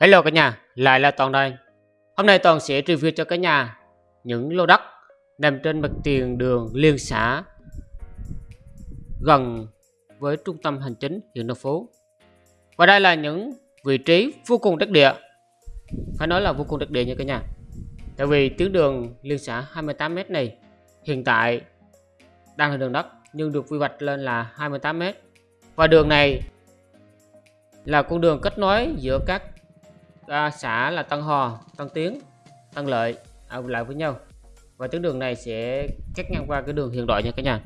Hello cả nhà, lại là Toàn đây. Hôm nay Toàn sẽ review cho cả nhà những lô đất nằm trên mặt tiền đường liên xã gần với trung tâm hành chính huyện Đồng Phú. Và đây là những vị trí vô cùng đắc địa. Phải nói là vô cùng đắc địa nha cả nhà. Tại vì tuyến đường liên xã 28m này hiện tại đang là đường đất nhưng được quy hoạch lên là 28m. Và đường này là con đường kết nối giữa các à, xã là Tân Hò, Tân Tiến, Tân Lợi à, lại với nhau. Và tuyến đường này sẽ cắt ngang qua cái đường hiện đại nha cả nhà.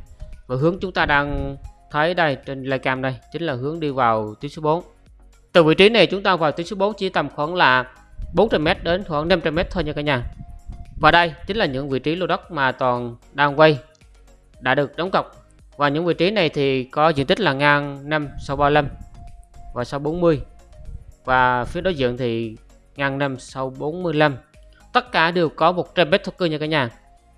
Và hướng chúng ta đang thấy đây trên cam đây chính là hướng đi vào tuyến số 4 từ vị trí này chúng ta vào tuyến số 4 chỉ tầm khoảng là 400m đến khoảng 500m thôi nha cả nhà. Và đây chính là những vị trí lô đất mà toàn đang quay đã được đóng cọc. Và những vị trí này thì có diện tích là ngang 5 sau 35 và sau 40 và phía đối diện thì ngang 5 sau 45 tất cả đều có 100 bit thổ cư nha cả nhà.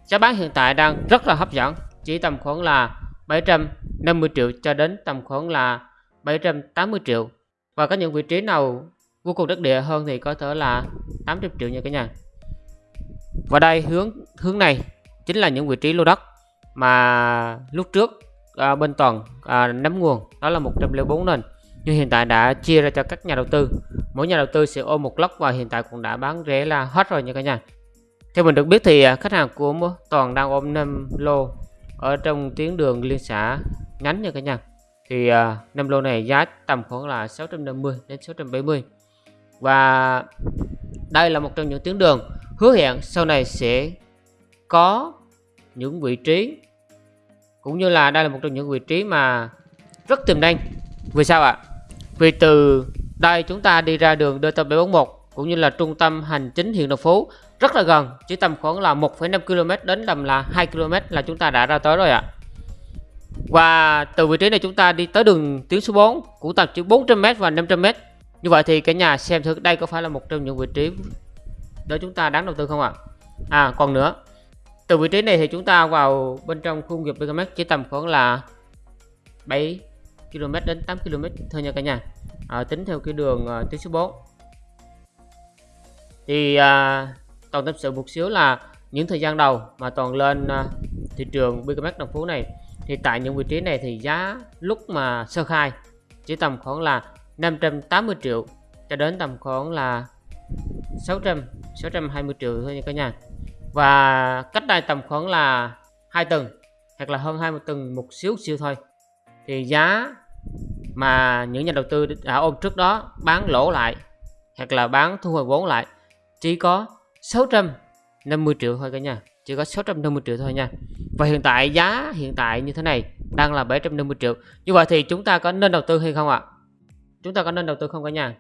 Giá bán hiện tại đang rất là hấp dẫn chỉ tầm khoảng là 750 triệu cho đến tầm khoảng là 780 triệu. Và có những vị trí nào vô cùng đất địa hơn thì có thể là 800 triệu nha cả nhà. Và đây hướng hướng này chính là những vị trí lô đất mà lúc trước à, bên toàn à, nắm nguồn đó là 104 nền nhưng hiện tại đã chia ra cho các nhà đầu tư. Mỗi nhà đầu tư sẽ ôm một lốc và hiện tại cũng đã bán rẻ là hết rồi nha cả nhà. Theo mình được biết thì à, khách hàng của toàn đang ôm 5 lô ở trong tuyến đường liên xã nhánh nha cả nhà. Thì à, uh, 5 lô này giá tầm khoảng là 650 đến 670 và đây là một trong những tuyến đường hứa hẹn sau này sẽ có những vị trí cũng như là đây là một trong những vị trí mà rất tiềm năng. Vì sao ạ? Vì từ đây chúng ta đi ra đường DT741 cũng như là trung tâm hành chính huyện Đồng Phú rất là gần, chỉ tầm khoảng là 1,5 km đến tầm là 2 km là chúng ta đã ra tới rồi ạ. Và từ vị trí này chúng ta đi tới đường tuyến số 4 cũng tầm chỉ 400m và 500m. Như vậy thì cả nhà xem thử đây có phải là một trong những vị trí để chúng ta đáng đầu tư không ạ? À? à còn nữa, từ vị trí này thì chúng ta vào bên trong khu nghiệp BKM chỉ tầm khoảng là 7 km đến 8 km thôi nha cả nhà. À, tính theo cái đường uh, tuyến số 4 thì à, toàn tâm sự một xíu là những thời gian đầu mà toàn lên à, thị trường BKMX đồng phú này thì tại những vị trí này thì giá lúc mà sơ khai chỉ tầm khoảng là 580 triệu cho đến tầm khoảng là 600 620 triệu thôi nha cả nhà. Và cách đây tầm khoảng là hai tuần hoặc là hơn 20 tuần một xíu xíu thôi. Thì giá mà những nhà đầu tư đã ôm trước đó bán lỗ lại hoặc là bán thu hồi vốn lại chỉ có 650 triệu thôi cả nhà chỉ có 650 triệu thôi nha. Và hiện tại giá hiện tại như thế này đang là 750 triệu. Như vậy thì chúng ta có nên đầu tư hay không ạ? Chúng ta có nên đầu tư không cả nhà?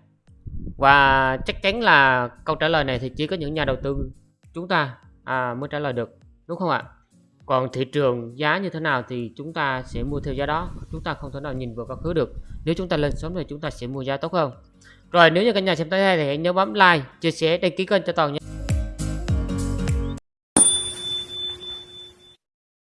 Và chắc chắn là câu trả lời này thì chỉ có những nhà đầu tư chúng ta à, mới trả lời được đúng không ạ? Còn thị trường giá như thế nào thì chúng ta sẽ mua theo giá đó. Chúng ta không thể nào nhìn vào quá khứ được. Nếu chúng ta lên sớm thì chúng ta sẽ mua giá tốt hơn. Rồi, nếu như cả nhà xem tới đây thì hãy nhớ bấm like, chia sẻ, đăng ký kênh cho toàn nhé